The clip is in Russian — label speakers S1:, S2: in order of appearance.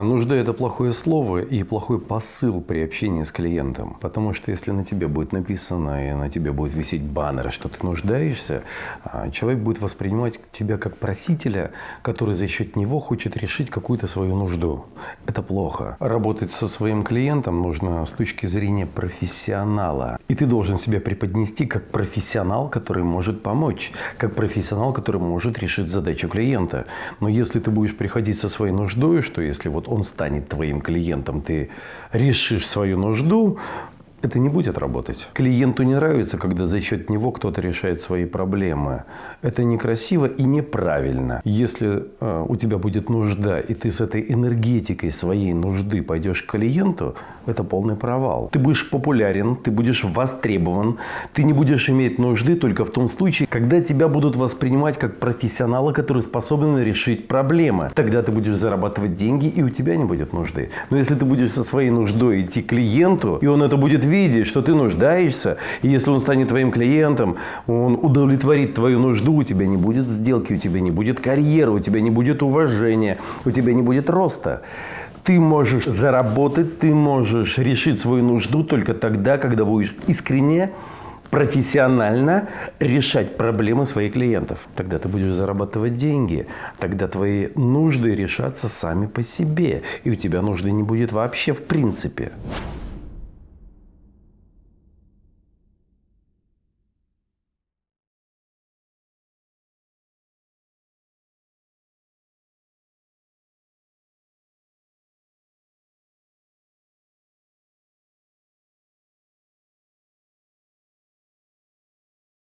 S1: Нужда – это плохое слово и плохой посыл при общении с клиентом. Потому что если на тебе будет написано и на тебе будет висеть баннер, что ты нуждаешься, а, человек будет воспринимать тебя как просителя, который за счет него хочет решить какую-то свою нужду. Это плохо. Работать со своим клиентом нужно с точки зрения профессионала. И ты должен себя преподнести как профессионал, который может помочь, как профессионал, который может решить задачу клиента. Но если ты будешь приходить со своей нуждой, что если вот он станет твоим клиентом, ты решишь свою нужду, это не будет работать. Клиенту не нравится, когда за счет него кто-то решает свои проблемы. Это некрасиво и неправильно. Если э, у тебя будет нужда, и ты с этой энергетикой своей нужды пойдешь к клиенту, это полный провал. Ты будешь популярен, ты будешь востребован, ты не будешь иметь нужды только в том случае, когда тебя будут воспринимать как профессионала, который способен решить проблемы. Тогда ты будешь зарабатывать деньги, и у тебя не будет нужды. Но если ты будешь со своей нуждой идти к клиенту, и он это будет видеть, что ты нуждаешься, и если он станет твоим клиентом, он удовлетворит твою нужду, у тебя не будет сделки, у тебя не будет карьеры, у тебя не будет уважения, у тебя не будет роста. Ты можешь заработать, ты можешь решить свою нужду только тогда, когда будешь искренне, профессионально решать проблемы своих клиентов. Тогда ты будешь зарабатывать деньги, тогда твои нужды решатся сами по себе, и у тебя нужды не будет вообще в принципе.